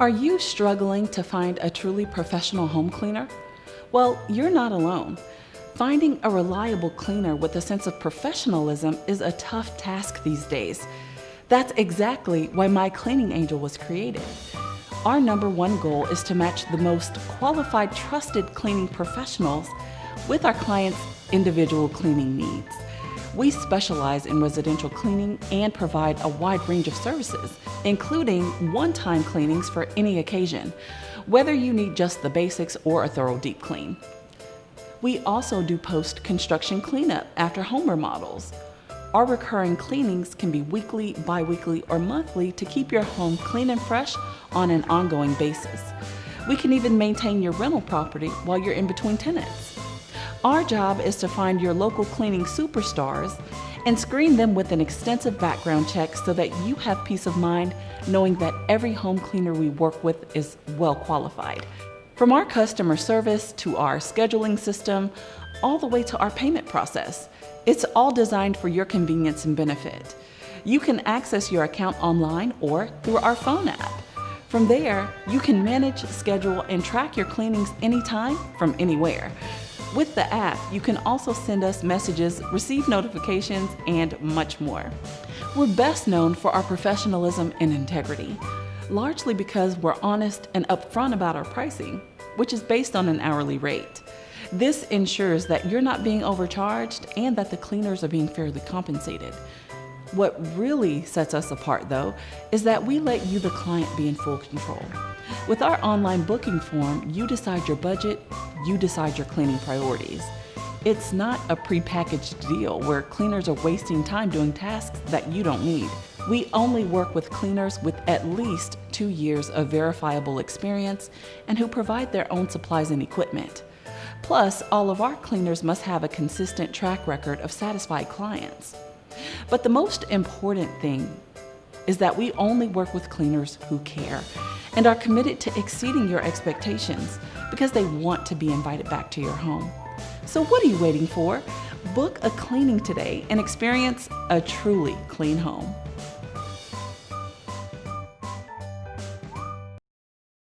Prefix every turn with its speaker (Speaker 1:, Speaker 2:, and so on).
Speaker 1: Are you struggling to find a truly professional home cleaner? Well, you're not alone. Finding a reliable cleaner with a sense of professionalism is a tough task these days. That's exactly why My Cleaning Angel was created. Our number one goal is to match the most qualified, trusted cleaning professionals with our clients' individual cleaning needs. We specialize in residential cleaning and provide a wide range of services, including one-time cleanings for any occasion, whether you need just the basics or a thorough deep clean. We also do post-construction cleanup after home remodels. Our recurring cleanings can be weekly, bi-weekly, or monthly to keep your home clean and fresh on an ongoing basis. We can even maintain your rental property while you're in between tenants. Our job is to find your local cleaning superstars and screen them with an extensive background check so that you have peace of mind knowing that every home cleaner we work with is well qualified. From our customer service to our scheduling system, all the way to our payment process, it's all designed for your convenience and benefit. You can access your account online or through our phone app. From there, you can manage, schedule, and track your cleanings anytime from anywhere. With the app, you can also send us messages, receive notifications, and much more. We're best known for our professionalism and integrity, largely because we're honest and upfront about our pricing, which is based on an hourly rate. This ensures that you're not being overcharged and that the cleaners are being fairly compensated. What really sets us apart, though, is that we let you, the client, be in full control. With our online booking form, you decide your budget, you decide your cleaning priorities. It's not a prepackaged deal where cleaners are wasting time doing tasks that you don't need. We only work with cleaners with at least two years of verifiable experience and who provide their own supplies and equipment. Plus, all of our cleaners must have a consistent track record of satisfied clients. But the most important thing is that we only work with cleaners who care and are committed to exceeding your expectations because they want to be invited back to your home. So what are you waiting for? Book a cleaning today and experience a truly clean home.